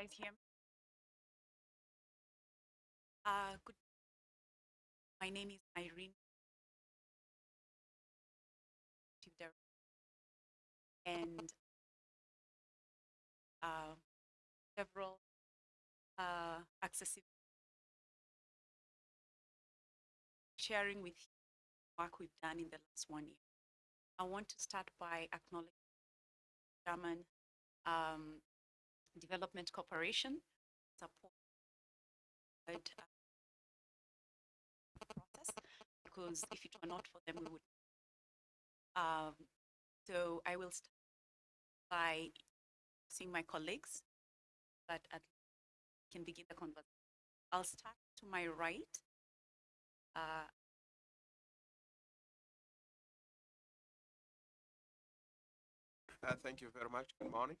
guys hear me? Uh, good. My name is Irene. And uh, several uh, accessibility sharing with you work we've done in the last one year. I want to start by acknowledging German um, Development Corporation support uh, process because if it were not for them, we would. Um, so I will start by seeing my colleagues, but at can begin the conversation. I'll start to my right. Uh, Uh, thank you very much. Good morning.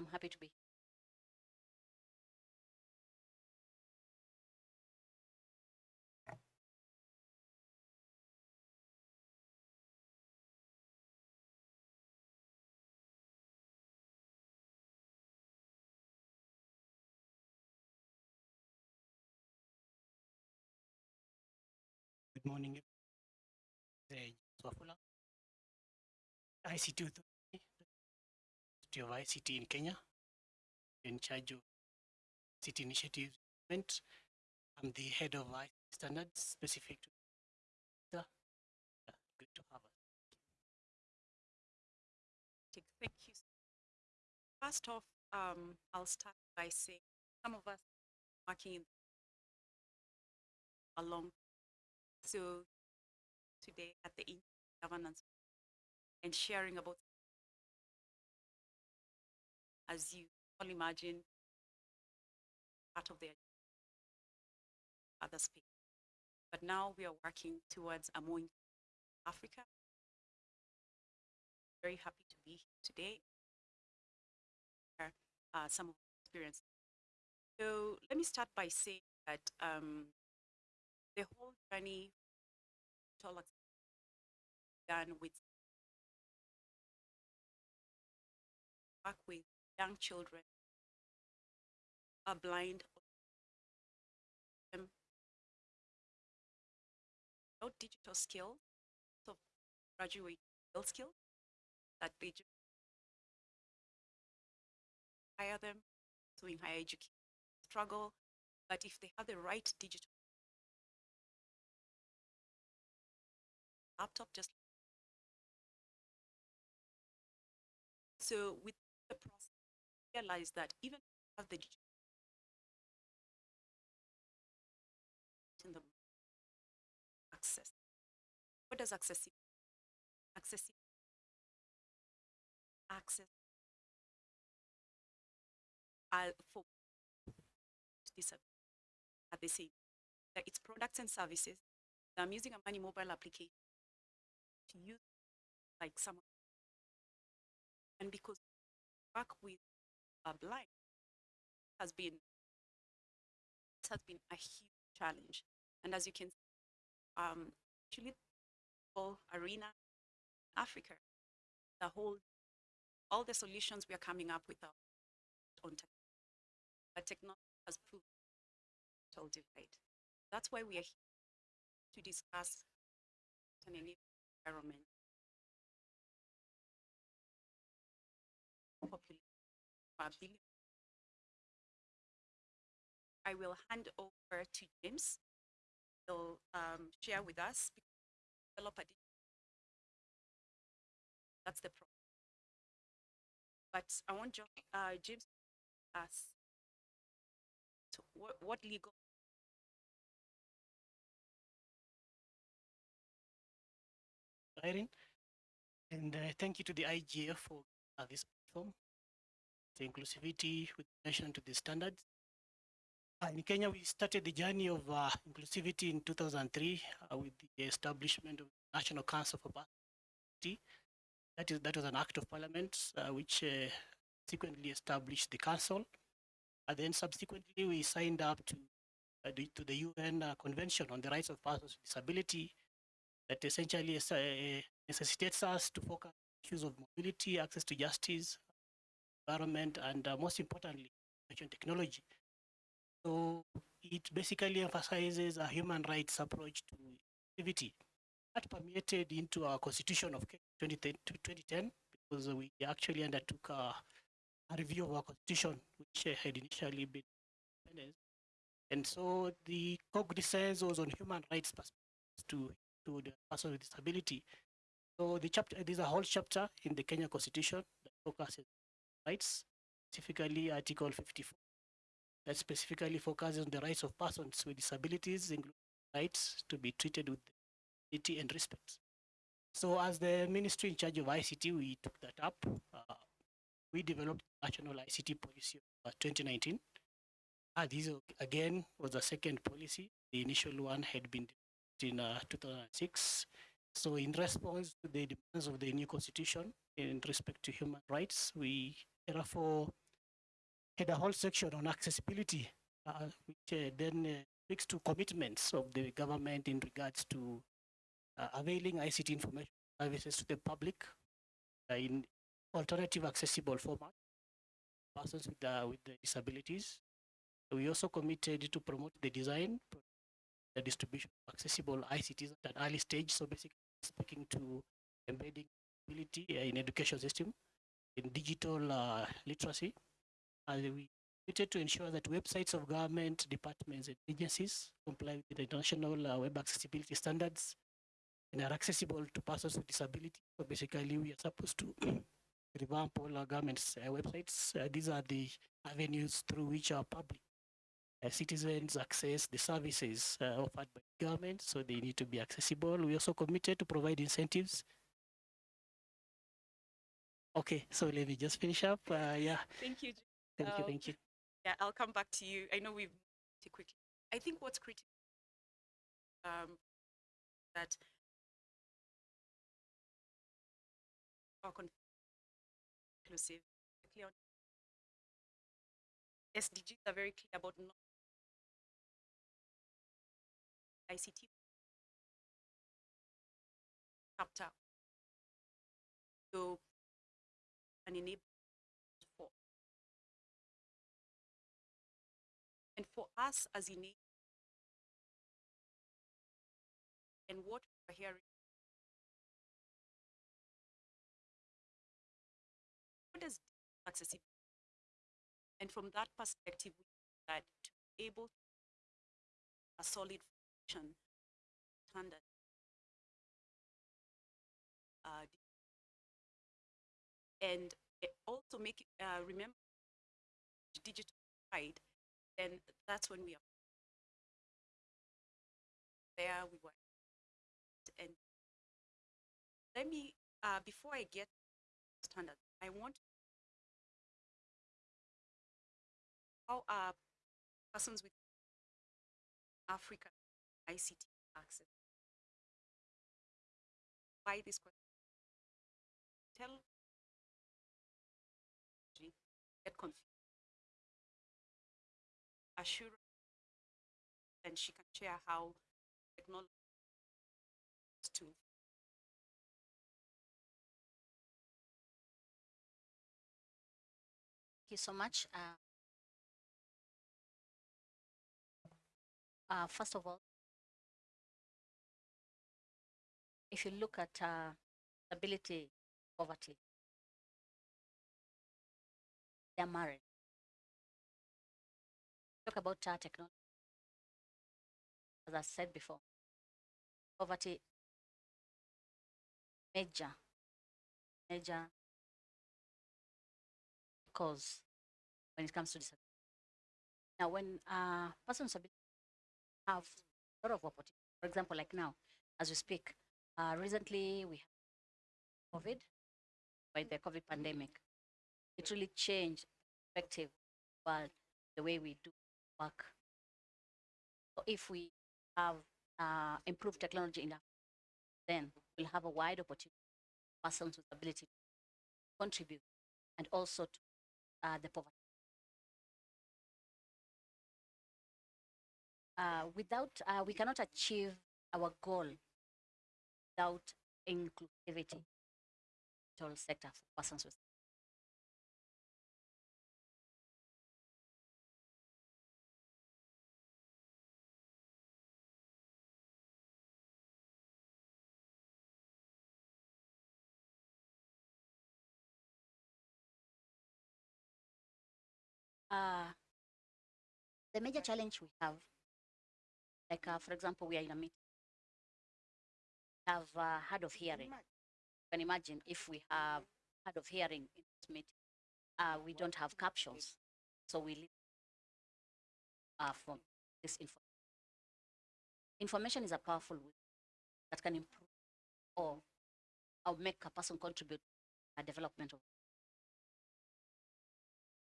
I'm happy to be here. Good morning. I see two of ICT in Kenya, in charge of city initiatives. I'm the head of ICT standards specific to the uh, good to have us. Thank you. First off, um, I'll start by saying some of us working in along. So today at the governance and sharing about, as you all imagine, part of their other space. But now we are working towards a more Africa. Very happy to be here today uh, some of experience. So let me start by saying that um, the whole journey began with work with young children are blind without digital skills, so graduate real skills that they ju- hire them to in higher education struggle, but if they have the right digital laptop, just so with realize that even have the in the access. What does accessibility? Accessibility. Access uh, for this at the same that its products and services. I'm using a money mobile application to use like some and because work with a blind has been it has been a huge challenge. And as you can see, um actually whole arena Africa, the whole all the solutions we are coming up with are on tech. But technology has proved total divide. That's why we are here to discuss an environment population I will hand over to James. He'll um, share with us That's the problem. But I want Jo- uh, James to ask so what, what legal Irene, and uh, thank you to the IGF for uh, this platform. Inclusivity with relation to the standards. Uh, in Kenya, we started the journey of uh, inclusivity in 2003 uh, with the establishment of the National Council for Diversity. That is that was an act of parliament which subsequently established the council. And then subsequently, we signed up to uh, the, to the UN uh, Convention on the Rights of Persons with Disability that essentially uh, necessitates us to focus on issues of mobility, access to justice, environment, and uh, most importantly, information technology. So it basically emphasizes a human rights approach to activity that permeated into our constitution of 2010 because we actually undertook a, a review of our constitution, which uh, had initially been independent. And so the cognizance was on human rights to, to the person with disability. So the chapter, there's a whole chapter in the Kenya Constitution that focuses rights, specifically Article 54, that specifically focuses on the rights of persons with disabilities, including rights to be treated with dignity and respect. So as the ministry in charge of ICT, we took that up. Uh, we developed national ICT policy of uh, 2019. Uh, this uh, again was the second policy. The initial one had been in uh, 2006. So in response to the demands of the new constitution in respect to human rights, we therefore had a whole section on accessibility, uh, which uh, then uh, speaks to commitments of the government in regards to availing ICT information services to the public in alternative accessible format, persons with, with disabilities. We also committed to promote the design, the distribution of accessible ICTs at an early stage. So basically speaking to embedding ability in education system, in digital uh, literacy. We committed to ensure that websites of government departments and agencies comply with the international uh, web accessibility standards and are accessible to persons with disability. So basically, we are supposed to revamp all our government's uh, websites. Uh, these are the avenues through which our public uh, citizens access the services uh, offered by government, so they need to be accessible. We also committed to provide incentives. Okay, so let me just finish up. Uh, yeah, Thank you. thank you, Um, thank you. Yeah, I'll come back to you. I know we've too quickly. I think what's critical um, that are inclusive, clear on SDGs are very clear about not ICT chapter. So an enable for. And for us as in and what we're hearing. What is accessibility and from that perspective we that to be able to a solid foundation standard uh, and also make uh, remember digital right then that's when we are there we were. And let me uh, before i get standard i want how are persons with africa ict access? Why this question? Tell confused assure and she can share how technology to Thank you so much. Uh, uh, first of all, if you look at uh, ability poverty, they're married. Talk about uh, technology. As I said before, poverty major, major cause when it comes to disability. Now, when uh, persons have a lot of opportunity, for example, like now, as we speak, uh, recently we have COVID, by the COVID pandemic. It really changed perspective, but the way we do work. So if we have uh, improved technology enough, then we'll have a wide opportunity for persons with ability to contribute and also to uh, the poverty. Uh, without, uh, we cannot achieve our goal without inclusivity in sector for persons with the major challenge we have, like uh, for example, we are in a meeting, have uh, hard of hearing. You can imagine if we have hard of hearing in this meeting, uh, we don't have captions, so we leave uh, from this information. Information is a powerful way that can improve or, or make a person contribute to the development of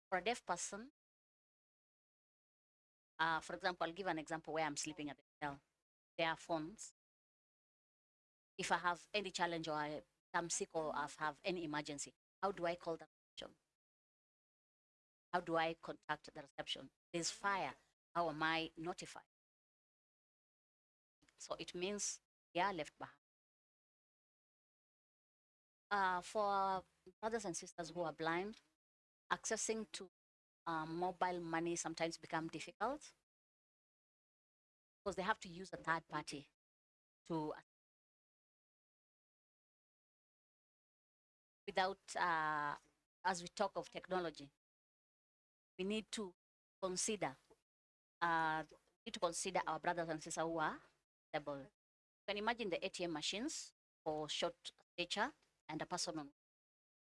for a deaf person, uh, for example, I'll give an example where I'm sleeping at the hotel. There are phones. If I have any challenge or I am sick or I have any emergency, how do I call the reception? How do I contact the reception? There's fire. How am I notified? So it means they are left behind. Uh, for brothers and sisters who are blind, accessing to um, mobile money sometimes become difficult because they have to use a third party to without uh, as we talk of technology we need to consider uh, need to consider our brothers and sisters who are able you can imagine the atm machines for short stature and a person on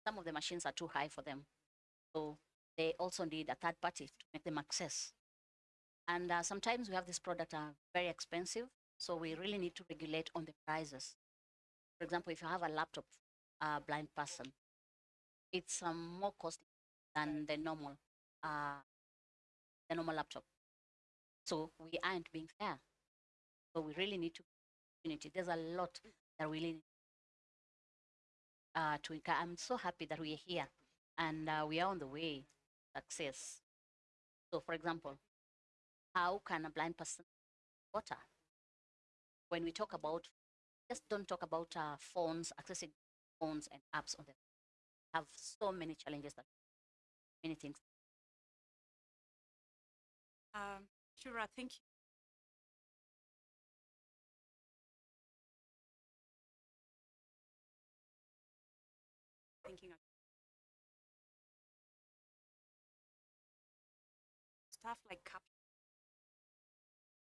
some of the machines are too high for them. So they also need a third party to make them access. And uh, sometimes we have these products are very expensive, so we really need to regulate on the prices. For example, if you have a laptop, a blind person, it's um, more costly than the normal, uh, the normal laptop. So we aren't being fair. So we really need to unity. There's a lot that we need uh, to. encourage. I'm so happy that we're here and uh, we are on the way success. So, for example, how can a blind person water? When we talk about, just don't talk about uh, phones, accessing phones and apps on them. Have so many challenges that many things. Um, Shura, thank you. Stuff like cap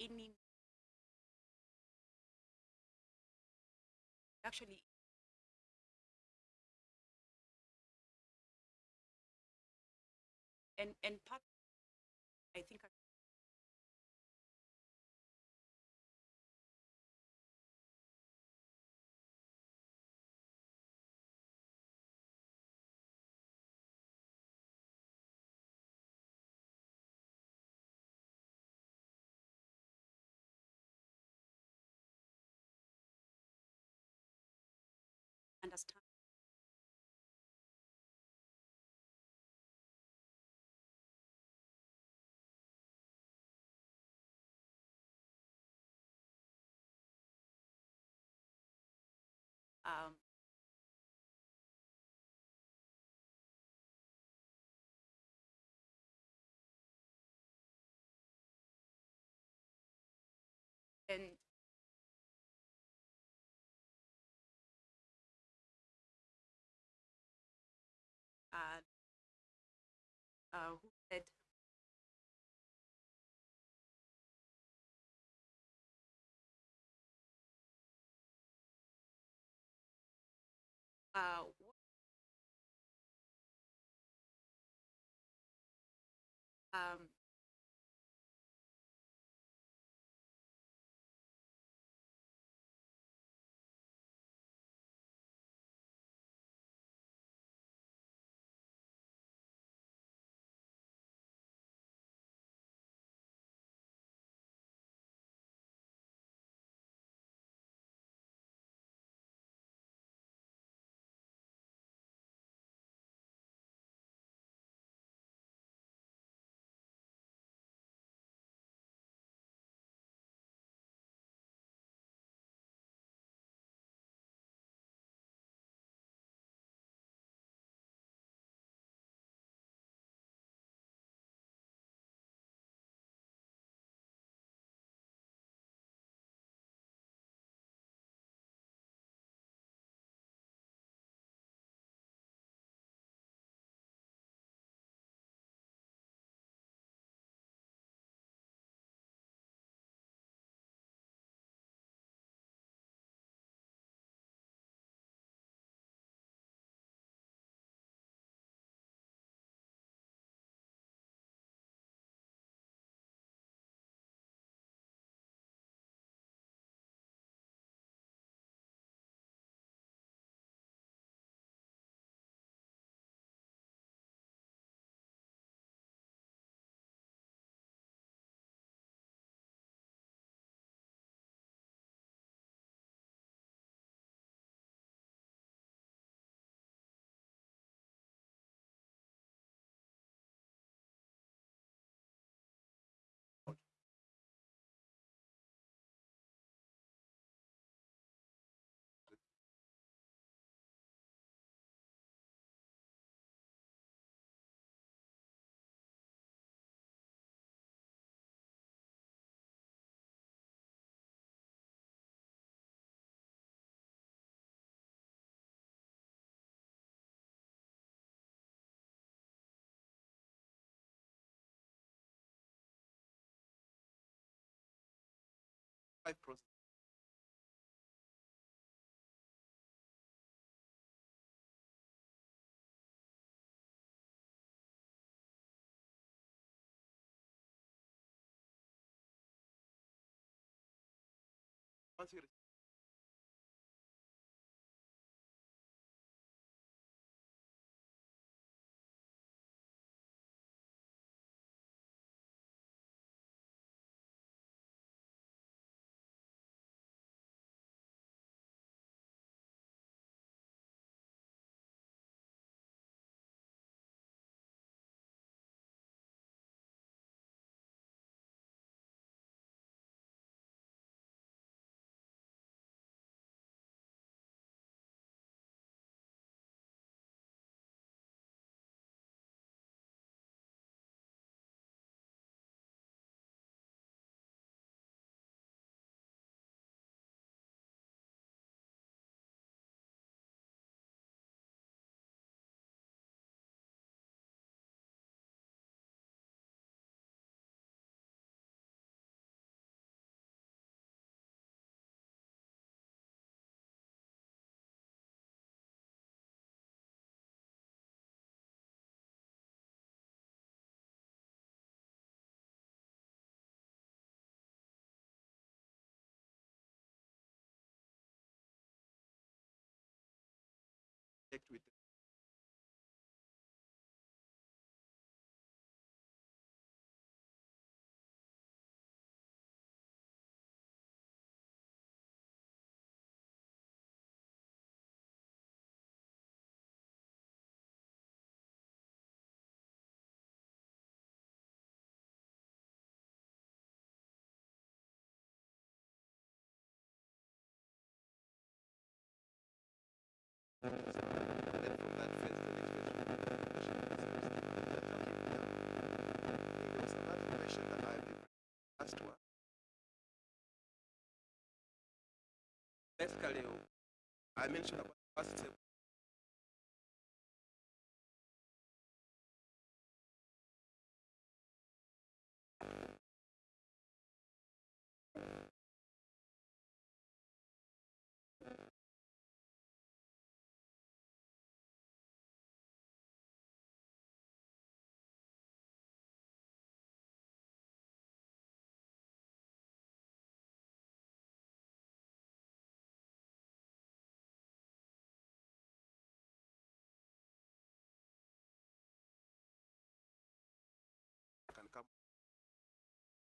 any actually and and part I think I understand um, and uh, who said uh, um, five processes. Once you connect with then from Basically, I mentioned about first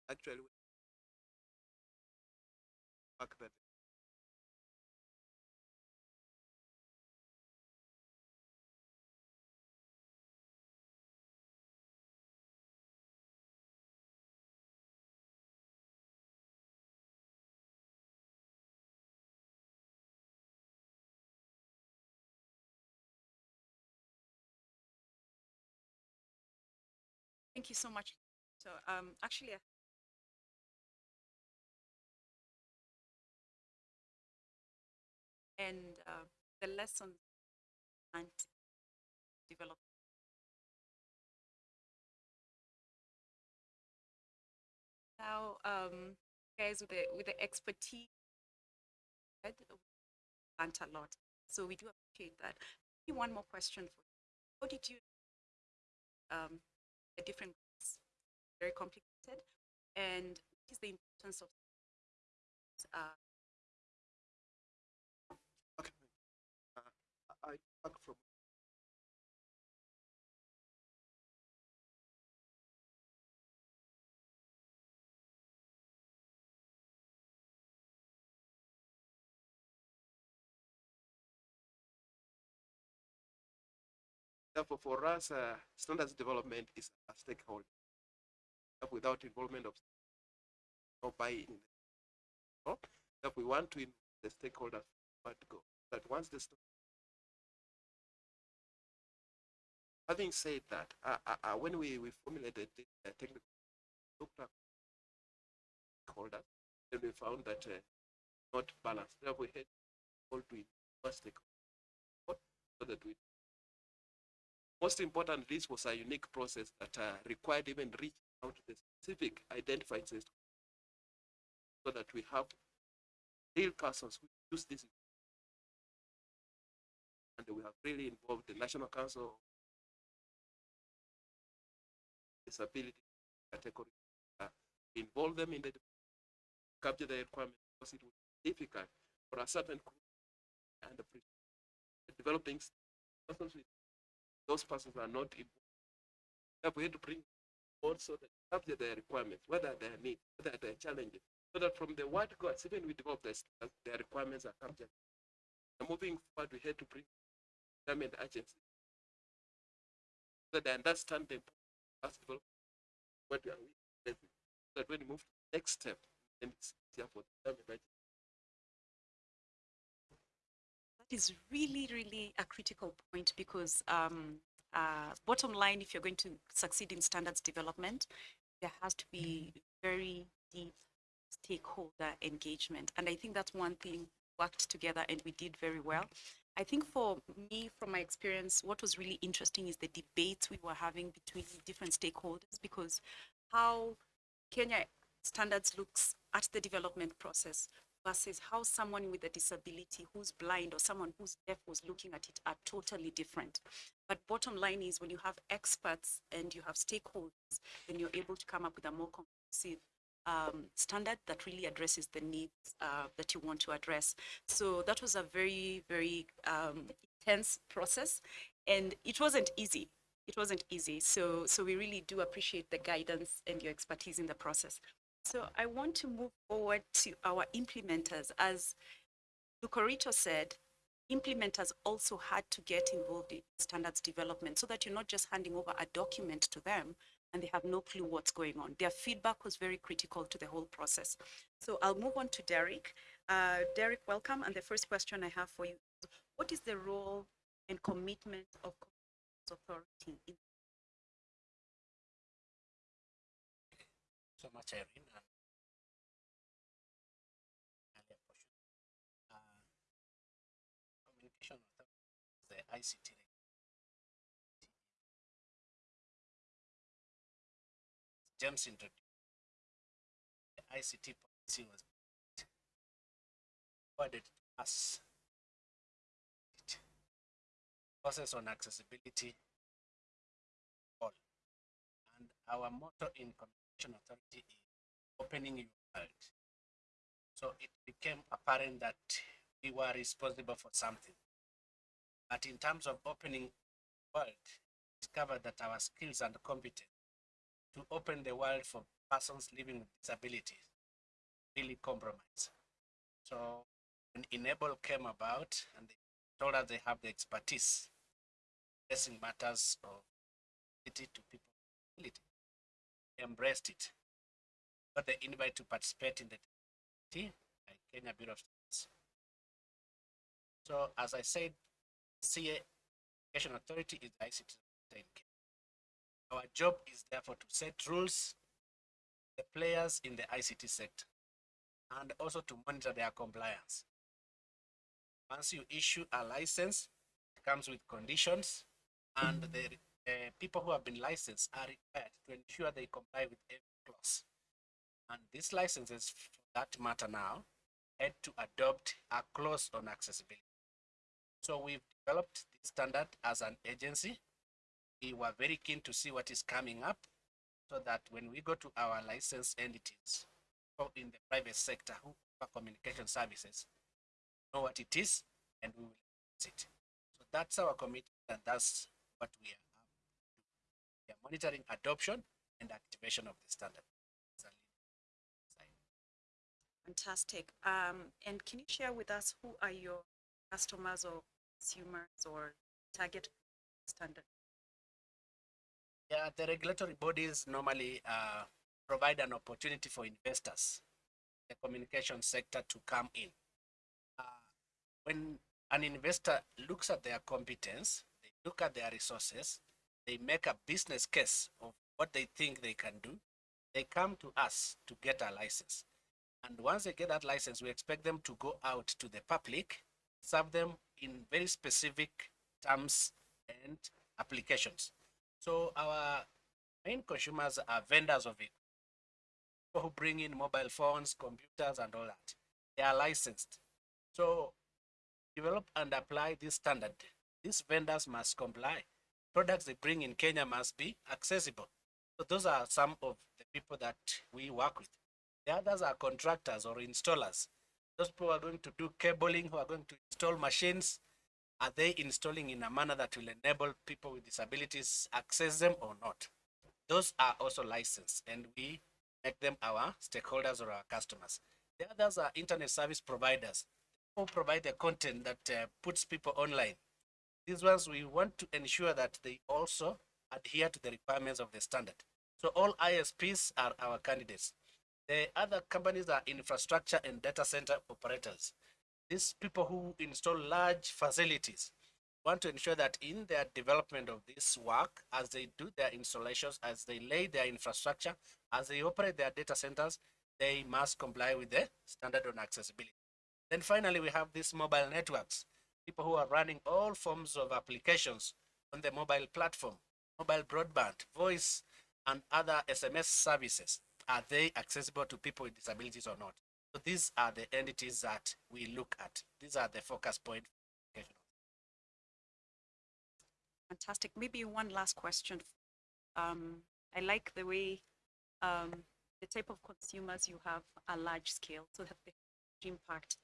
Actually, fact that Thank you so much. So um, actually, and uh, the lessons and develop. Now, um, guys, with the with the expertise, learned a lot. So we do appreciate that. Maybe one more question for you. How did you um, the different groups? Very complicated. And what is the importance of uh, okay, uh, I I back from Therefore, for us, uh, standards development is a stakeholder. Without involvement of no buy-in, no? that we want to involve the stakeholders but go. That once the having said that, uh, uh, when we, we formulated the technical looked at stakeholders, then we found that uh, not balanced. Therefore, we had all to stakeholders so that we most important, this was a unique process that uh, required even reach out to the specific identified system so that we have real persons who use this. And we have really involved the National Council Disability category. Uh, involve them in the capture the requirement because it would be difficult for a certain group and the developing persons those persons are not involved. We have to bring also the capture their requirements, whether their needs, whether their challenges, so that from the word gods, even we develop standards, their requirements are captured. And moving forward, we had to bring government agencies so that they understand the what we are facing, so that when we move to the next step, then it's easier for the government. That is really, really a critical point because um, uh, bottom line, if you're going to succeed in standards development, there has to be very deep stakeholder engagement. And I think that's one thing worked together and we did very well. I think for me, from my experience, what was really interesting is the debates we were having between different stakeholders because how Kenya standards looks at the development process versus how someone with a disability who's blind or someone who's deaf was looking at it are totally different. But bottom line is when you have experts and you have stakeholders, then you're able to come up with a more comprehensive um, standard that really addresses the needs uh, that you want to address. So that was a very, very um, intense process and it wasn't easy. It wasn't easy. So, so we really do appreciate the guidance and your expertise in the process. So I want to move forward to our implementers. As Lucorito said, implementers also had to get involved in standards development so that you're not just handing over a document to them and they have no clue what's going on. Their feedback was very critical to the whole process. So I'll move on to Derek. Uh, Derek, welcome. And the first question I have for you, what is the role and commitment of authority in so much, Irene. Uh, communication authority the ICT. James introduced. The ICT policy was forwarded to us. Process on accessibility all. And our motto in Communication Authority is opening your world. So it became apparent that we were responsible for something. But in terms of opening world, discovered that our skills and competence to open the world for persons living with disabilities really compromised. So when inABLE came about and they told us they have the expertise addressing matters of ability to people with disability, we embraced it. Got the invite to participate in the TT by Kenya Bureau of Standards. So as I said, CA Education Authority is the ICT in Kenya. Our job is therefore to set rules, the players in the ICT sector, and also to monitor their compliance. Once you issue a license, it comes with conditions, and the uh, people who have been licensed are required to ensure they comply with every clause. And these licenses, for that matter now, had to adopt a clause on accessibility. So we've developed this standard as an agency. We were very keen to see what is coming up so that when we go to our licensed entities or in the private sector who offer communication services, know what it is and we will use it. So that's our commitment and that's what we are. um, doing. We are monitoring adoption and activation of the standard. Fantastic. Um, and can you share with us who are your customers or consumers or target standard? Yeah, the regulatory bodies normally uh, provide an opportunity for investors, the communication sector to come in. Uh, when an investor looks at their competence, they look at their resources, they make a business case of what they think they can do, they come to us to get a license. And once they get that license, we expect them to go out to the public, serve them in very specific terms and applications. So our main consumers are vendors of it, people who bring in mobile phones, computers, and all that. they are licensed. So develop and apply this standard. These vendors must comply. Products they bring in Kenya must be accessible. So those are some of the people that we work with. The others are contractors or installers. Those people are going to do cabling, who are going to install machines, are they installing in a manner that will enable people with disabilities access them or not? Those are also licensed and we make them our stakeholders or our customers. The others are internet service providers who provide the content that uh, puts people online. These ones, we want to ensure that they also adhere to the requirements of the standard. So all ISPs are our candidates. The other companies are infrastructure and data center operators. These people who install large facilities want to ensure that in their development of this work, as they do their installations, as they lay their infrastructure, as they operate their data centers, they must comply with the standard on accessibility. Then finally, we have these mobile networks, people who are running all forms of applications on the mobile platform, mobile broadband, voice, and other SMS services. Are they accessible to people with disabilities or not? So these are the entities that we look at. These are the focus point. Fantastic. Maybe one last question. Um, I like the way um, the type of consumers you have are large scale, so that the impact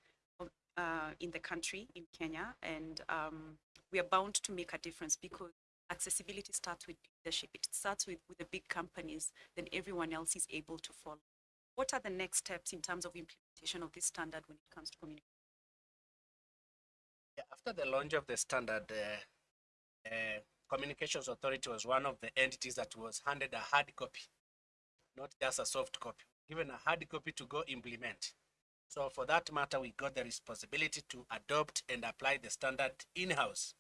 uh, in the country, in Kenya, and um, we are bound to make a difference because accessibility starts with leadership. It starts with, with the big companies, then everyone else is able to follow. What are the next steps in terms of implementation of this standard when it comes to communication? Yeah, after the launch of the standard, uh, uh, Communications Authority was one of the entities that was handed a hard copy, not just a soft copy, given a hard copy to go implement. So for that matter, we got the responsibility to adopt and apply the standard in-house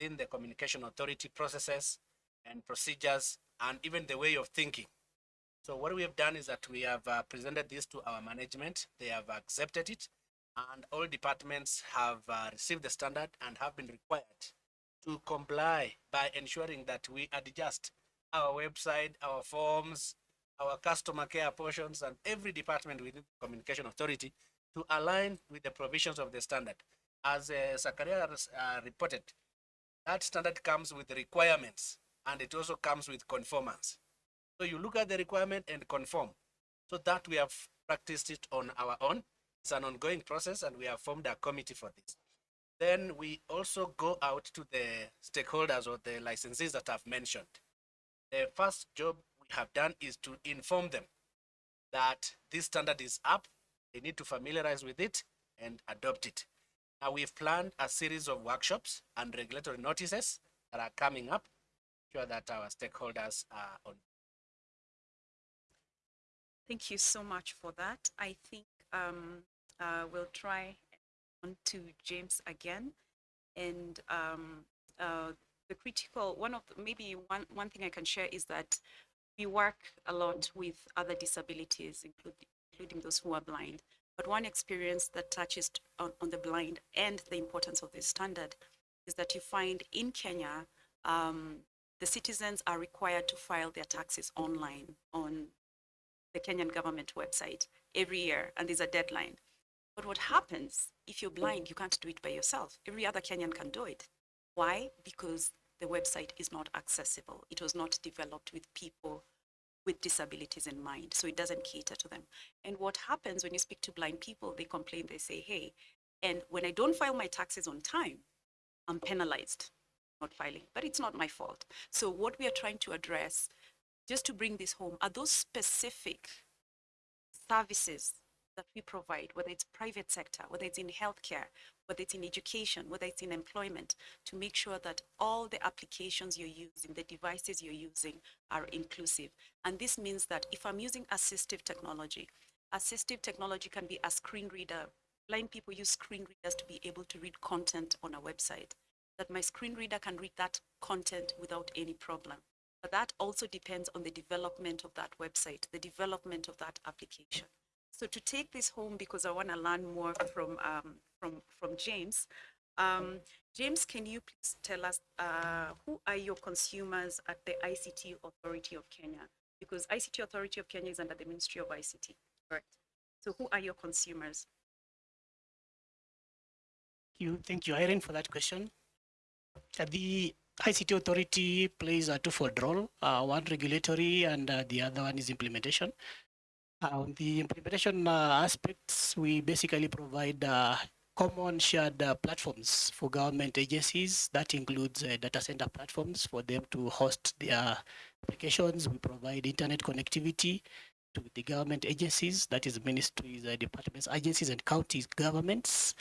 in the Communication Authority processes and procedures and even the way of thinking. So what we have done is that we have uh, presented this to our management. They have accepted it and all departments have uh, received the standard and have been required to comply by ensuring that we adjust our website, our forms, our customer care portions, and every department within the Communication Authority to align with the provisions of the standard. As uh, uh, reported, that standard comes with requirements and it also comes with conformance. So you look at the requirement and conform. So that we have practiced it on our own. It's an ongoing process and we have formed a committee for this. Then we also go out to the stakeholders or the licensees that I've mentioned. The first job we have done is to inform them that this standard is up, they need to familiarize with it and adopt it. Now we've planned a series of workshops and regulatory notices that are coming up, sure that our stakeholders are on. Thank you so much for that. I think um, uh, we'll try on to James again. And um, uh, the critical, one of, the, maybe one, one thing I can share is that we work a lot with other disabilities, including, including those who are blind. But one experience that touches on, on the blind and the importance of this standard is that you find in Kenya, um, the citizens are required to file their taxes online on the Kenyan government website every year, and there's a deadline. But what happens if you're blind, you can't do it by yourself. Every other Kenyan can do it. Why? Because the website is not accessible. It was not developed with people with disabilities in mind, so it doesn't cater to them. And what happens when you speak to blind people, they complain, they say, hey, and when I don't file my taxes on time, I'm penalized not filing, but it's not my fault. So what we are trying to address, just to bring this home, are those specific services that we provide, whether it's private sector, whether it's in healthcare, whether it's in education, whether it's in employment, to make sure that all the applications you're using, the devices you're using are inclusive. And this means that if I'm using assistive technology, assistive technology can be a screen reader. Blind people use screen readers to be able to read content on a website, that my screen reader can read that content without any problem. But that also depends on the development of that website, the development of that application. So to take this home, because I want to learn more from, um, from, from James, um, James, can you please tell us uh, who are your consumers at the ICT Authority of Kenya? Because ICT Authority of Kenya is under the Ministry of ICT, correct? So who are your consumers? you. Thank you, Irene, for that question. The ICT authority plays a twofold role, uh, one regulatory and uh, the other one is implementation. Uh, On the implementation uh, aspects, we basically provide uh, common shared uh, platforms for government agencies. That includes uh, data center platforms for them to host their applications. We provide internet connectivity to the government agencies, that is ministries, uh, departments, agencies, and counties governments.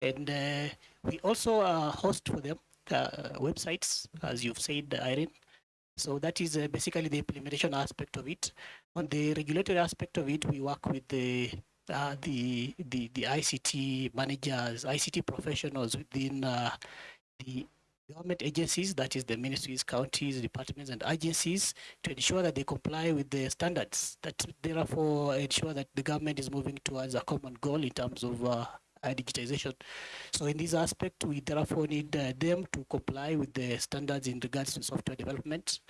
And uh, we also uh, host for them uh, websites, as you've said, Irene. So that is uh, basically the implementation aspect of it. On the regulatory aspect of it, we work with the uh, the, the the ICT managers, ICT professionals within uh, the government agencies, that is the ministries, counties, departments, and agencies, to ensure that they comply with the standards. That therefore ensure that the government is moving towards a common goal in terms of uh, uh, digitization. So in this aspect, we therefore need uh, them to comply with the standards in regards to software development.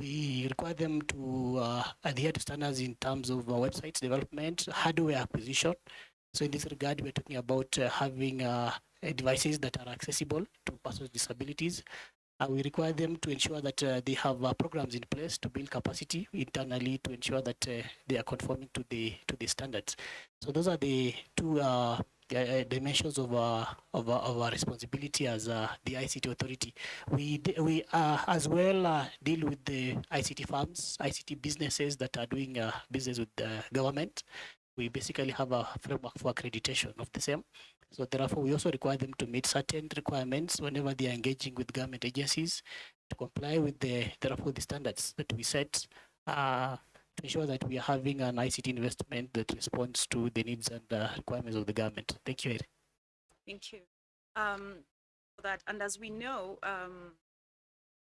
We require them to uh, adhere to standards in terms of uh, websites development, hardware acquisition. So in this regard, we're talking about having devices that are accessible to persons with disabilities. Uh, we require them to ensure that uh, they have uh, programs in place to build capacity internally to ensure that they are conforming to the to the standards. So those are the two uh, uh, dimensions of uh, of, our- of our responsibility as uh, the ICT authority. We we uh, as well uh, deal with the ICT firms, ICT businesses that are doing uh, business with the government. We basically have a framework for accreditation of the same. So therefore, we also require them to meet certain requirements whenever they are engaging with government agencies to comply with the therefore the standards that we set ensure that we are having an ICT investment that responds to the needs and uh, requirements of the government. Thank you. Eri. Thank you. Um, for that, and as we know, um,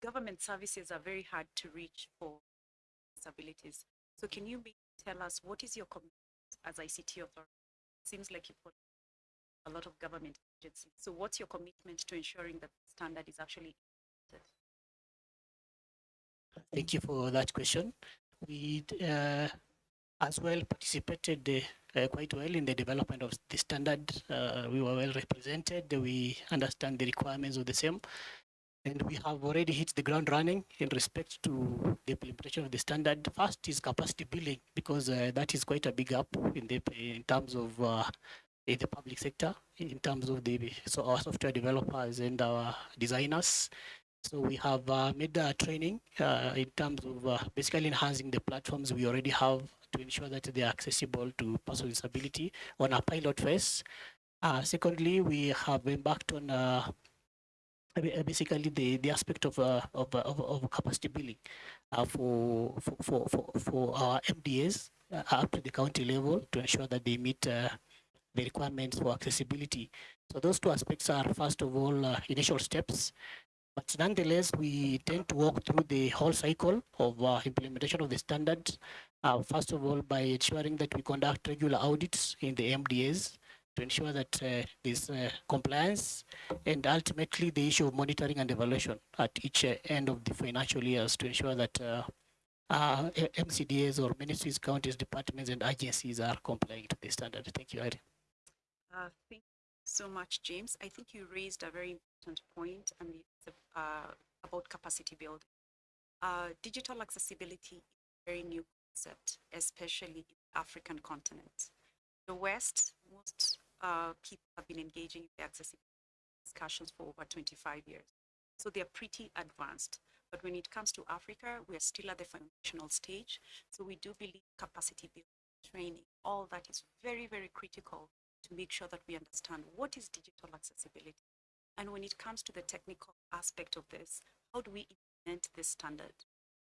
government services are very hard to reach for disabilities. So can you tell us what is your commitment as ICT authority? It Seems like you put a lot of government agencies. So what's your commitment to ensuring that the standard is actually implemented? Thank you for that question. We uh, as well participated uh, quite well in the development of the standard. Uh, we were well represented. We understand the requirements of the same. And we have already hit the ground running in respect to the implementation of the standard. First is capacity building because uh, that is quite a big up in the in terms of uh, in the public sector, in terms of the so our software developers and our designers. So we have uh, made a training uh, in terms of uh, basically enhancing the platforms we already have to ensure that they are accessible to persons with disability on a pilot phase. Uh, secondly, we have embarked on uh, basically the, the aspect of, uh, of, uh, of, of capacity building uh, for, for, for, for, our MDAs uh, up to the county level to ensure that they meet uh, the requirements for accessibility. So those two aspects are first of all uh, initial steps but nonetheless, we tend to walk through the whole cycle of uh, implementation of the standards. Uh, first of all, by ensuring that we conduct regular audits in the MDAs to ensure that uh, there's uh, compliance and ultimately the issue of monitoring and evaluation at each uh, end of the financial years to ensure that uh, MCDAs or ministries, counties, departments, and agencies are complying to the standard. Thank you, Irene. Thank you so much, James. I think you raised a very important point and it's uh, about capacity building. Uh, digital accessibility is a very new concept, especially in the African continent. The West, most uh, people have been engaging in the accessibility discussions for over 25 years. So they're pretty advanced. But when it comes to Africa, we are still at the foundational stage. So we do believe capacity building, training, all that is very, very critical to make sure that we understand what is digital accessibility. And when it comes to the technical aspect of this, how do we implement this standard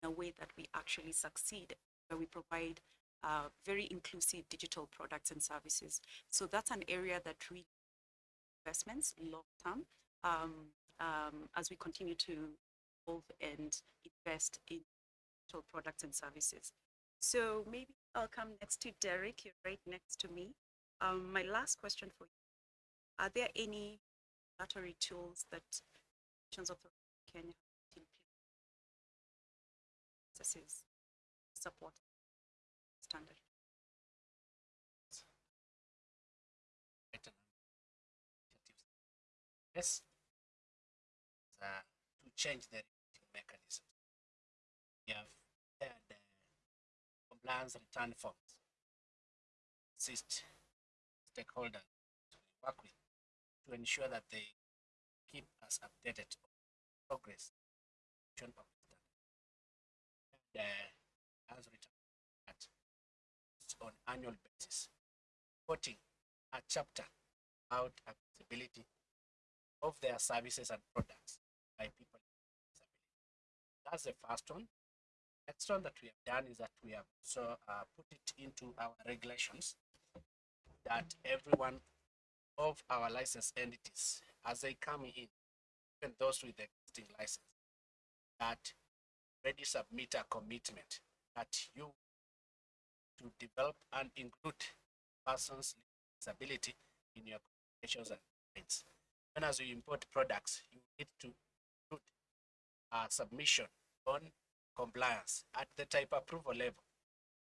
in a way that we actually succeed, where we provide uh, very inclusive digital products and services? So that's an area that really investments long term um, um, as we continue to evolve and invest in digital products and services. So maybe I'll come next to Derek. You're right next to me. Um, my last question for you: Are there any regulatory tools that nations of place processes support standard? Yes. Uh, to change the reporting mechanism. We have prepared uh, compliance return forms. Assist stakeholders to work with to ensure that they keep us updated on progress the. And uh, as return at on annual basis, reporting a chapter about accessibility of their services and products by people with. That's the first one. Next one that we have done is that we have also uh, put it into our regulations that everyone of our license entities, as they come in, even those with the existing license, that ready submit a commitment that you to develop and include persons with disability in your communications and guides. When as you import products, you need to include a submission on compliance at the type approval level.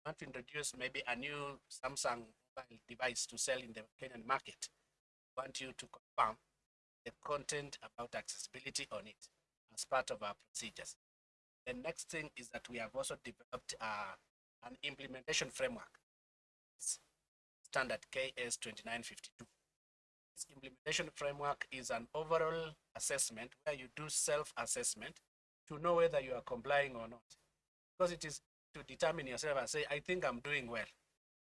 Want to introduce maybe a new Samsung mobile device to sell in the Kenyan market. Want you to confirm the content about accessibility on it as part of our procedures. The next thing is that we have also developed uh, an implementation framework, It's standard KS 2952. This implementation framework is an overall assessment where you do self-assessment to know whether you are complying or not. Because it is to determine yourself and say, I think I'm doing well.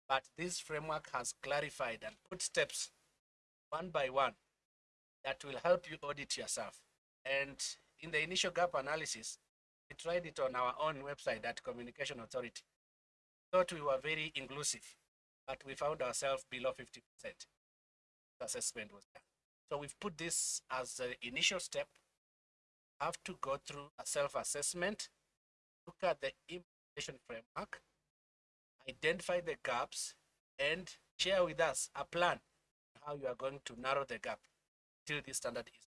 But this framework has clarified and put steps one by one that will help you audit yourself. And in the initial gap analysis, we tried it on our own website at Communication Authority. Thought we were very inclusive, but we found ourselves below 50%. The assessment was done. So we've put this as the initial step. Have to go through a self-assessment, look at the implementation framework, identify the gaps, and share with us a plan how you are going to narrow the gap till this standard is.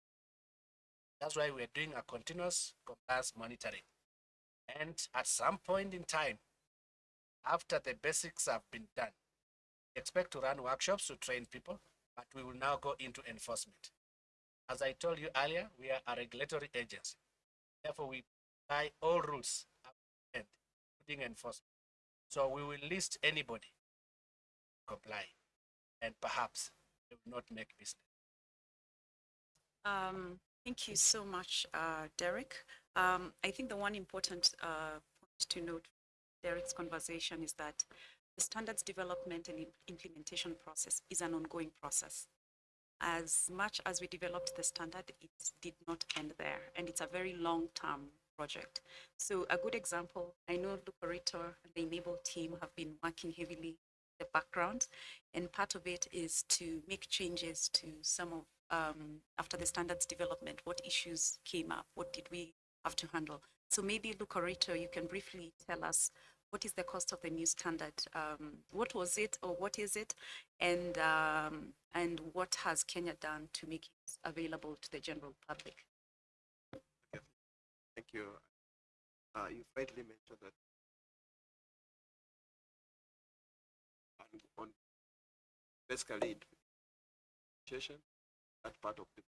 That's why we're doing a continuous compliance monitoring. And at some point in time, after the basics have been done, we expect to run workshops to train people, but we will now go into enforcement. As I told you earlier, we are a regulatory agency. Therefore, we apply all rules including enforcement. So we will list anybody comply, and perhaps not make business. Um, thank you so much, uh, Derek. Um, I think the one important uh, point to note Derek's conversation is that the standards development and implementation process is an ongoing process. As much as we developed the standard, it did not end there, and it's a very long-term project. So a good example, I know Lucarito and the inABLE team have been working heavily the background, and part of it is to make changes to some of um, after the standards development, what issues came up, what did we have to handle. So maybe Lucarito, you can briefly tell us what is the cost of the new standard? Um, what was it or what is it? And, um, and what has Kenya done to make it available to the general public? Thank you. Uh, you've rightly mentioned that basically education, that part of the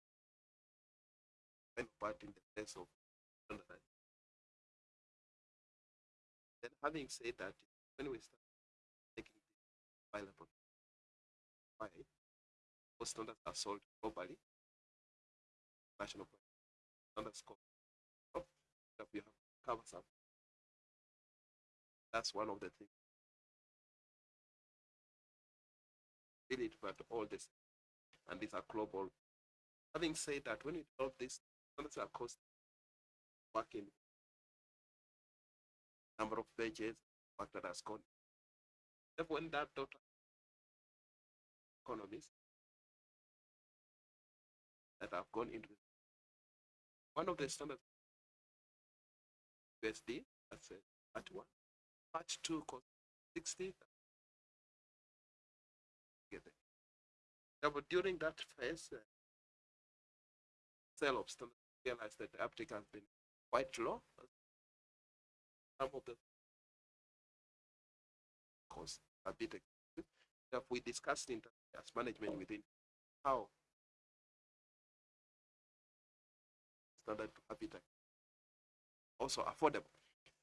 part in the place of. Then having said that, when we start taking the available, why most standards are sold globally, national standards that we have covered some. That's one of the things. But all the same. And these are global. Having said that, when we develop this, something across working number of pages factor has gone. Therefore, when that dot economists that have gone into one of the standards USD, that's it, part one. Part two cost sixty. Now, but during that phase, uh, sale of standard realized that the uptake has been quite low. Some of the costs a bit expensive. We discussed in as management within how standard to also affordable.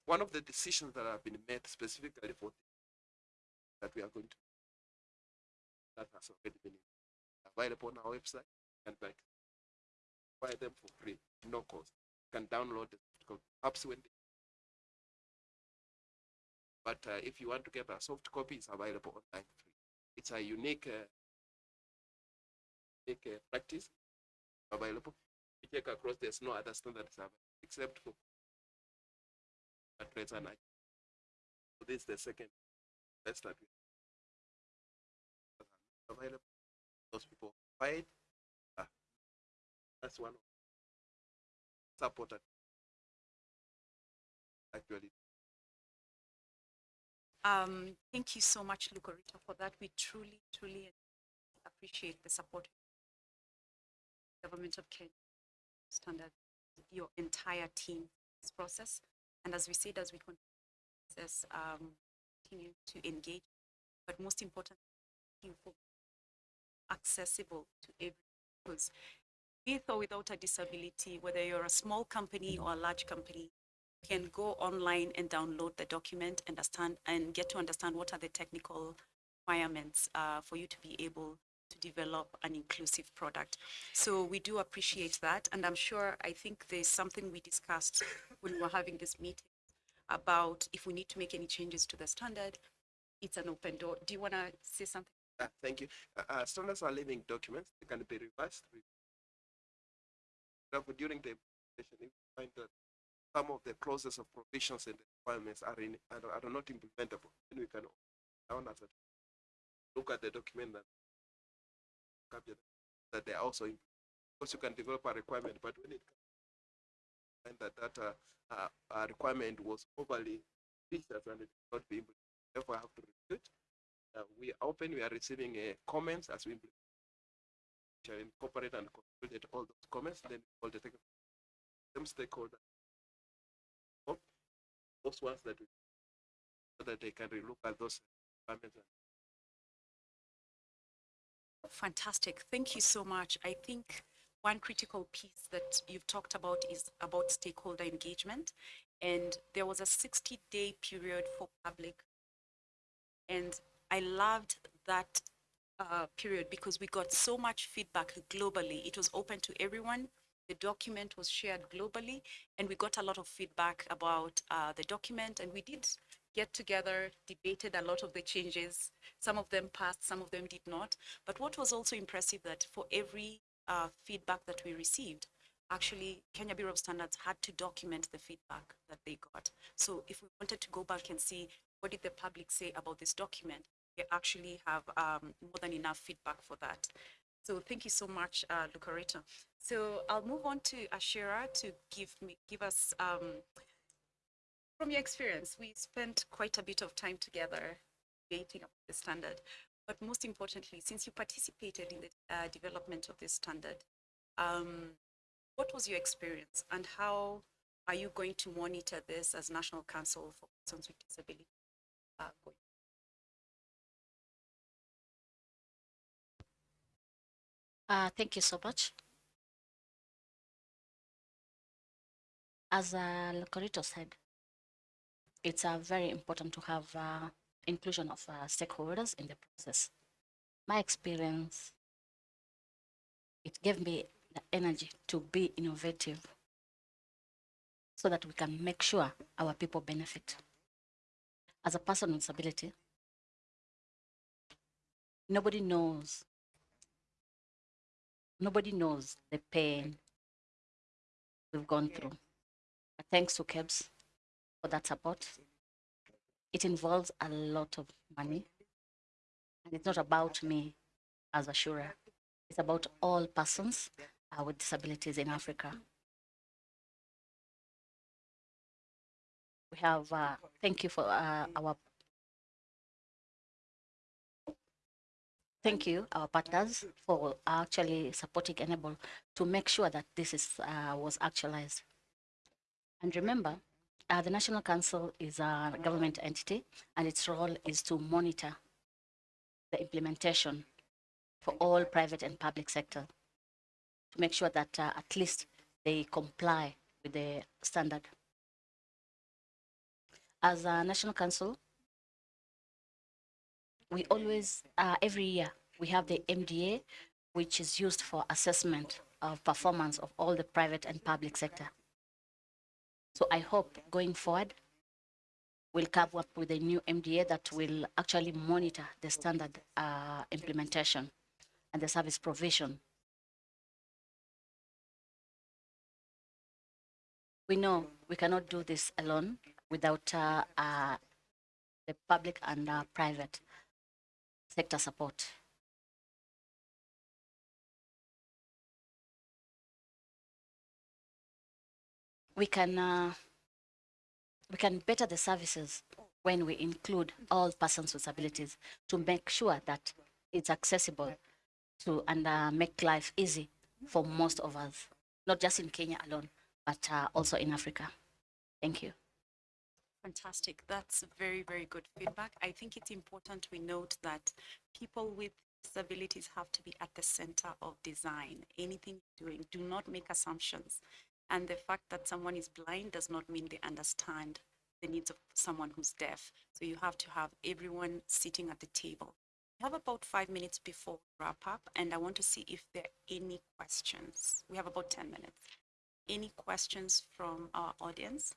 One of the decisions that have been made specifically for that we are going to that has already been available on our website and like buy them for free, no cost. You can download the soft copy. Perhaps when they but uh, if you want to get a soft copy, it's available online free. It's a unique, uh, unique uh, practice available. You check across, there's no other available except for address and I. So this is the second best that we have available. Those people fight. Uh, that's one of supported actually Um, thank you so much, Lucorita, for that. We truly, truly appreciate the support. Government of Kenya, standard, your entire team, this process. And as we said, as we continue, um, continue to engage, but most importantly, you. for accessible to everyone. Because with or without a disability, whether you're a small company or a large company, can go online and download the document, understand, and get to understand what are the technical requirements uh, for you to be able to develop an inclusive product. So we do appreciate that, and I'm sure, I think there's something we discussed when we were having this meeting about if we need to make any changes to the standard, it's an open door. Do you want to say something? Uh, thank you. Uh, standards are living documents. They can be revised. re- Therefore, during the implementation, you find that some of the clauses of provisions and requirements are in are, are not implementable, then we can down look at the document that capture that they are also in, because you can develop a requirement, but when it comes find that that uh, uh, requirement was overly vicious and it cannot be implemented, therefore I have to review it. Uh, we are open, we are receiving uh, comments as we incorporate and consolidate all those comments, then all the them stakeholders. Those ones that we, so that they can relook at those requirements. Fantastic. Thank you so much. I think one critical piece that you've talked about is about stakeholder engagement. And there was a 60 day period for public. And I loved that uh, period because we got so much feedback globally. It was open to everyone. The document was shared globally, and we got a lot of feedback about uh, the document. And we did get together, debated a lot of the changes. Some of them passed, some of them did not. But what was also impressive that for every uh, feedback that we received, actually Kenya Bureau of Standards had to document the feedback that they got. So if we wanted to go back and see what did the public say about this document, actually have um, more than enough feedback for that. So thank you so much, uh, Lucareta. So I'll move on to Ashira to give me give us um, from your experience. We spent quite a bit of time together debating about the standard, but most importantly, since you participated in the uh, development of this standard, um, what was your experience and how are you going to monitor this as National Council for Persons with Disability? Uh, going Uh, thank you so much. As uh, Locorito said, it's uh, very important to have uh, inclusion of uh, stakeholders in the process. My experience, it gave me the energy to be innovative so that we can make sure our people benefit. As a person with disability, nobody knows nobody knows the pain we've gone through. But thanks to KEBS for that support. It involves a lot of money. And it's not about me as a Shura. It's about all persons uh, with disabilities in Africa. We have, uh, thank you for uh, our thank you, our partners, for actually supporting inABLE to make sure that this is uh, was actualized. And remember, uh, the National Council is a government entity, and its role is to monitor the implementation for all private and public sector to make sure that uh, at least they comply with the standard. As a national council, we always, uh, every year, we have the MDA, which is used for assessment of performance of all the private and public sector. So I hope going forward, we'll come up with a new MDA that will actually monitor the standard uh, implementation and the service provision. We know we cannot do this alone without uh, uh, the public and uh, private sector support. We can uh, we can better the services when we include all persons with disabilities to make sure that it's accessible to and uh, make life easy for most of us, not just in Kenya alone, but uh, also in Africa. Thank you. Fantastic. That's very, very good feedback. I think it's important we note that people with disabilities have to be at the center of design. Anything you're doing, do not make assumptions. And the fact that someone is blind does not mean they understand the needs of someone who's deaf. So you have to have everyone sitting at the table. We have about five minutes before we wrap up, and I want to see if there are any questions. We have about 10 minutes. Any questions from our audience?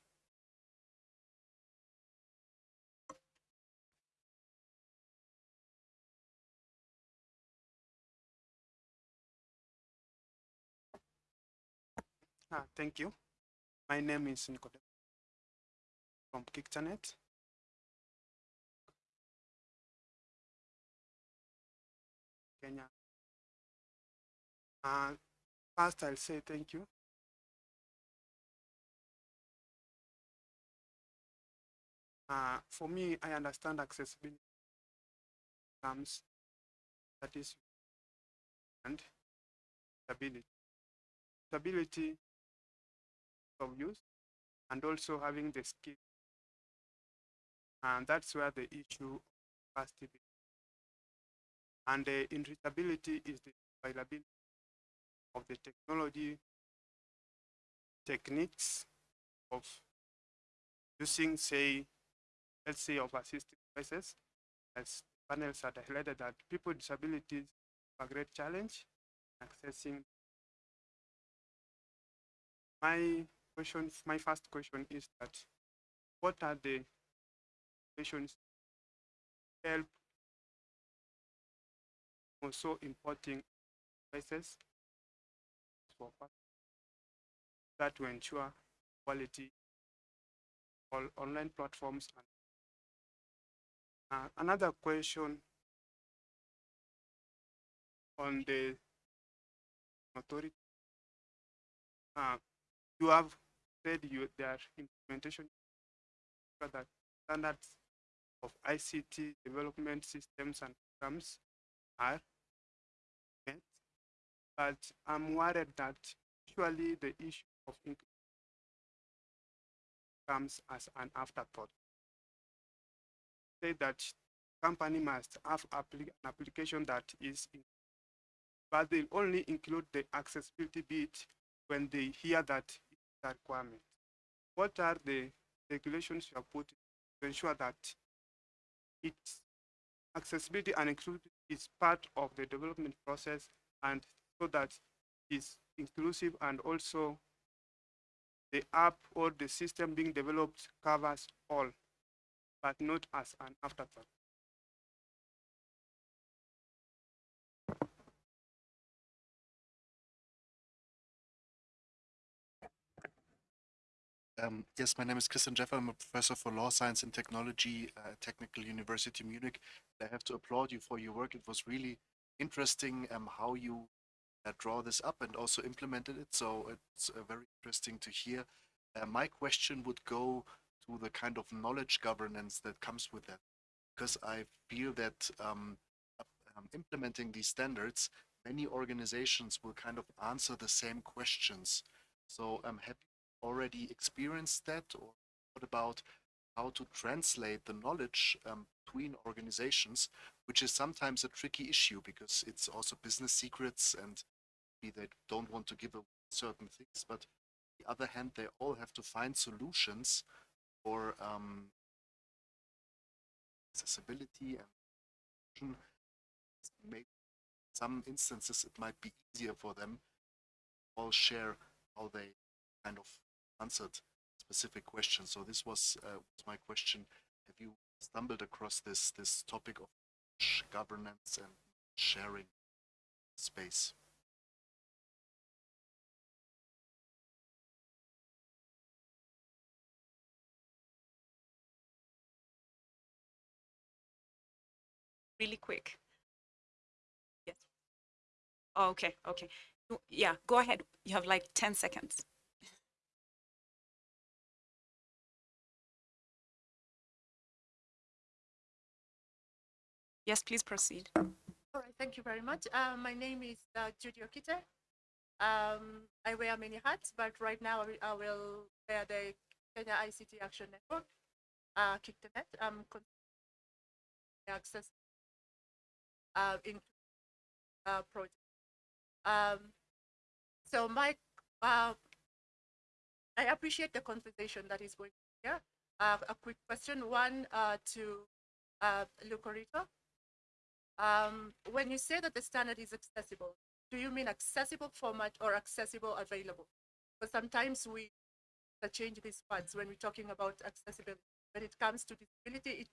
Ah, thank you. My name is Nicodem from KICTANet. Kenya. Uh, first, I'll say thank you. Uh, for me, I understand accessibility comes that is and stability. Stability of use and also having the skill. And that's where the issue of capacity. And the irritability is the availability of the technology techniques of using, say, let's say, of assistive devices, as panels had highlighted that people with disabilities have a great challenge accessing. My question, my first question is that what are the questions help also importing for that to ensure quality all online platforms? Uh, another question on the authority. Uh, you have said you their implementation that standards of ICT development systems and programs are met. But I'm worried that usually the issue of comes as an afterthought. Say that company must have an application that is, in- but they only include the accessibility bit when they hear that requirement. What are the regulations you have put to ensure that it's accessibility and inclusivity is part of the development process and so that it's inclusive and also the app or the system being developed covers all, but not as an afterthought. Um, yes, my name is Christian Djeffal. I'm a professor for law science and technology at Technical University Munich. I have to applaud you for your work. It was really interesting um, how you uh, draw this up and also implemented it. So it's uh, very interesting to hear. Uh, my question would go to the kind of knowledge governance that comes with that, because I feel that um, uh, um, implementing these standards, many organizations will kind of answer the same questions. So um, have already experienced that, or what about how to translate the knowledge um, between organizations, which is sometimes a tricky issue because it's also business secrets and they don't want to give away certain things, but on the other hand, they all have to find solutions for um, accessibility and maybe some instances it might be easier for them all share how they kind of answered specific questions. So this was, uh, my question. Have you stumbled across this this topic of governance and sharing space? Really quick. Yes. Oh, okay, okay. Yeah, go ahead. You have like 10 seconds. Yes, please proceed. All right, thank you very much. Uh, my name is uh, Judy Okite. Um, I wear many hats, but right now I will, wear the Kenya ICT Action Network, uh, KICTANet. I'm con- access uh, in uh, project. Um, so my, uh, I appreciate the conversation that is going here. Uh, a quick question, one uh, to uh, Lucorito. Um, when you say that the standard is accessible, do you mean accessible format or accessible available? Because sometimes we change these words when we're talking about accessibility. When it comes to disability, it's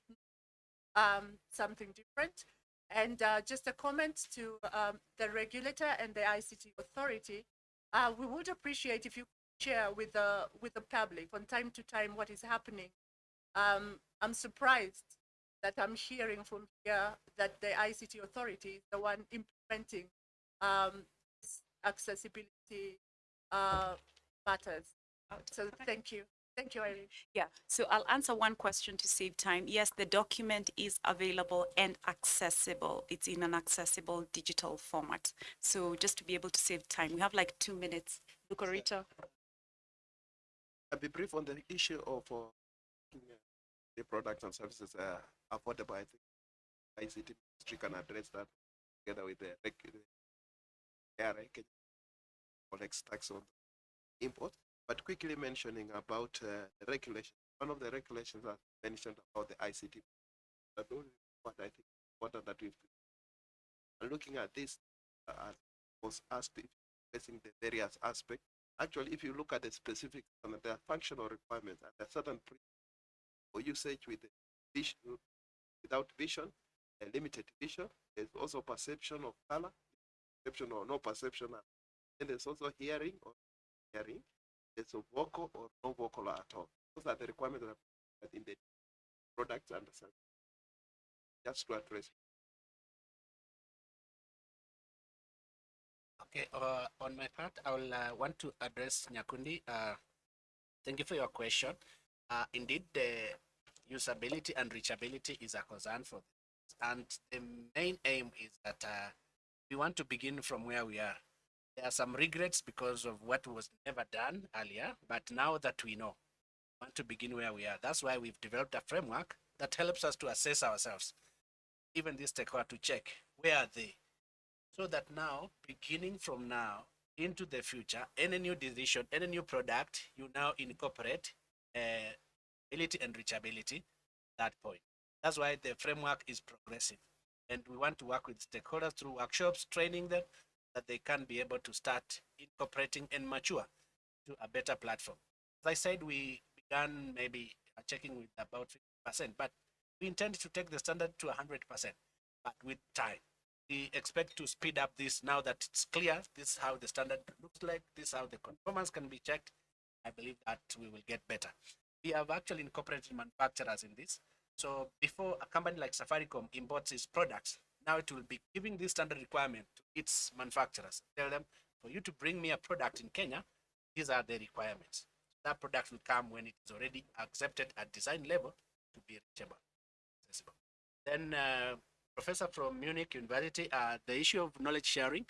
um, something different. And uh, just a comment to um, the regulator and the ICT authority, uh, we would appreciate if you share with the with the public from time to time what is happening. Um, I'm surprised that I'm hearing from here that the ICT authority is the one implementing um, accessibility uh, matters. So thank you. Thank you, Irene. Yeah, so I'll answer one question to save time. Yes, the document is available and accessible. It's in an accessible digital format. So just to be able to save time, we have like two minutes. Lucarito. I'll be brief on the issue of uh, the products and services are affordable. I think ICT ministry can address that together with the reg- the ARA, collects tax on import. But quickly mentioning about uh, the regulation, one of the regulations that mentioned about the ICT, that what I think important that we've and looking at this uh, was asked if facing the various aspects actually, if you look at the specific, and are functional requirements and there are certain for usage with vision, without vision, a limited vision. There's also perception of color, perception or no perception, and there's also hearing or hearing. There's a vocal or no vocal at all. Those are the requirements that are in the products and. Just to address. Okay, uh, on my part, I will uh, want to address Nyakundi. Uh, thank you for your question. Uh, indeed, the usability and reachability is a concern for this. And the main aim is that uh, we want to begin from where we are. There are some regrets because of what was never done earlier, but now that we know, we want to begin where we are. That's why we've developed a framework that helps us to assess ourselves, even this stakeholder to check where are they, so that now, beginning from now into the future, any new decision, any new product, you now incorporate ability and reachability. That point. That's why the framework is progressive, and we want to work with stakeholders through workshops, training them, that they can be able to start incorporating and mature to a better platform. As I said, we began maybe checking with about 50%, but we intend to take the standard to 100%, but with time we expect to speed up this now that it's clear this is how the standard looks like this is how the conformance can be checked i believe that we will get better. We have actually incorporated manufacturers in this. So before a company like safaricom imports its products now it will be giving this standard requirement to its manufacturers. Tell them for you to bring me a product in kenya these are the requirements. That product will come when it is already accepted at design level to be reachable. Accessible. Then uh, professor from Munich University, uh, the issue of knowledge sharing,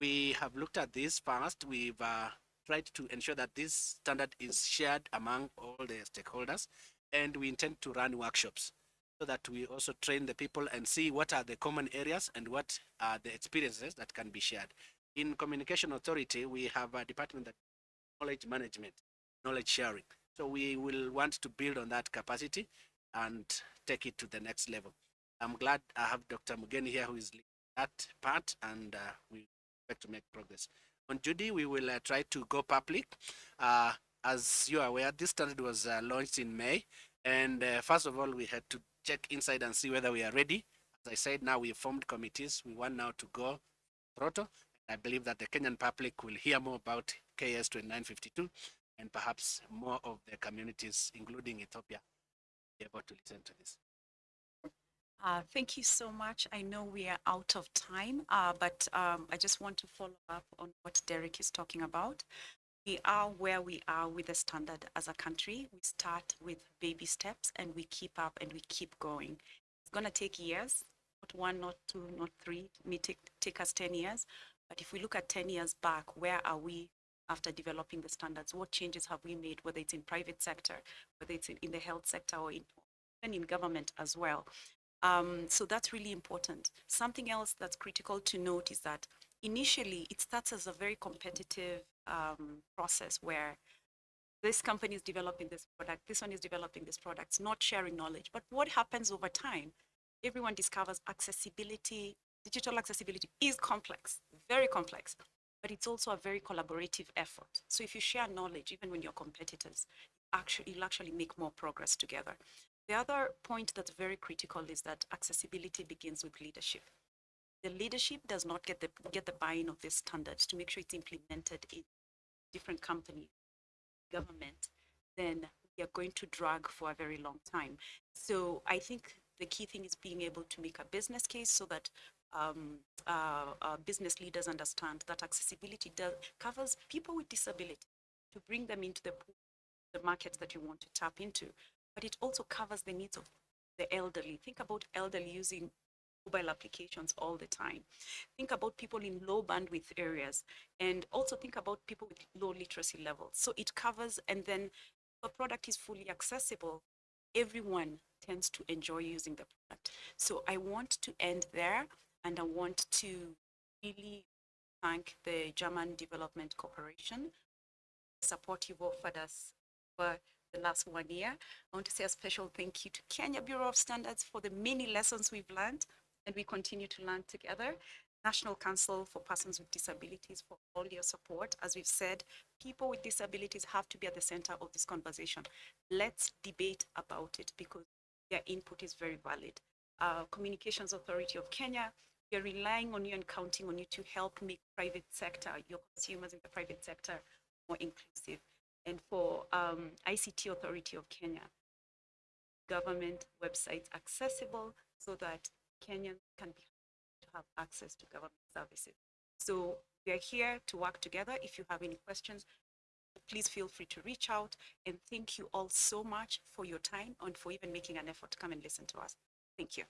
we have looked at this first. We've uh, tried to ensure that this standard is shared among all the stakeholders, and we intend to run workshops so that we also train the people and see what are the common areas and what are the experiences that can be shared. in Communication Authority, we have a department that knowledge management, knowledge sharing. So we will want to build on that capacity and take it to the next level. I'm glad I have Dr. Mugeni here who is leading that part and uh, we expect to make progress. On Judy, we will uh, try to go public. Uh, as you are aware, this standard was uh, launched in May. And uh, first of all, we had to check inside and see whether we are ready. As I said, now we formed committees. We want now to go throttle. I believe that the Kenyan public will hear more about KS 2952 and perhaps more of the communities, including Ethiopia, be able to listen to this. Uh, thank you so much. I know we are out of time, uh, but um, I just want to follow up on what Derek is talking about. We are where we are with the standard as a country. We start with baby steps and we keep up and we keep going. It's going to take years, not one, not two, not three. It may take, take us 10 years. But if we look at 10 years back, where are we after developing the standards? What changes have we made, whether it's in private sector, whether it's in, the health sector or in, even in government as well? Um, so that's really important. Something else that's critical to note is that initially it starts as a very competitive um, process where this company is developing this product, this one is developing this product, it's not sharing knowledge. But what happens over time? Everyone discovers accessibility, digital accessibility is complex, very complex, but it's also a very collaborative effort. So if you share knowledge, even when you're competitors, actually, you'll actually make more progress together. The other point that's very critical is that accessibility begins with leadership. The leadership does not get the get the buy-in of these standards to make sure it's implemented in different companies, government, then we are going to drag for a very long time. So I think the key thing is being able to make a business case so that um, uh, uh, business leaders understand that accessibility does, covers people with disability to bring them into the the markets that you want to tap into but it also covers the needs of the elderly. Think about elderly using mobile applications all the time. Think about people in low bandwidth areas and also think about people with low literacy levels. So it covers, and then the product is fully accessible. Everyone tends to enjoy using the product. So I want to end there and I want to really thank the German Development Corporation, the support you've offered us for the last one year. I want to say a special thank you to Kenya Bureau of Standards for the many lessons we've learned and we continue to learn together. National Council for Persons with Disabilities for all your support. As we've said, people with disabilities have to be at the center of this conversation. Let's debate about it because their input is very valid. Uh, Communications Authority of Kenya, we are relying on you and counting on you to help make private sector, your consumers in the private sector, more inclusive and for um, ICT Authority of Kenya, government websites accessible so that Kenyans can be to have access to government services. So we are here to work together. If you have any questions, please feel free to reach out. And thank you all so much for your time and for even making an effort to come and listen to us. Thank you.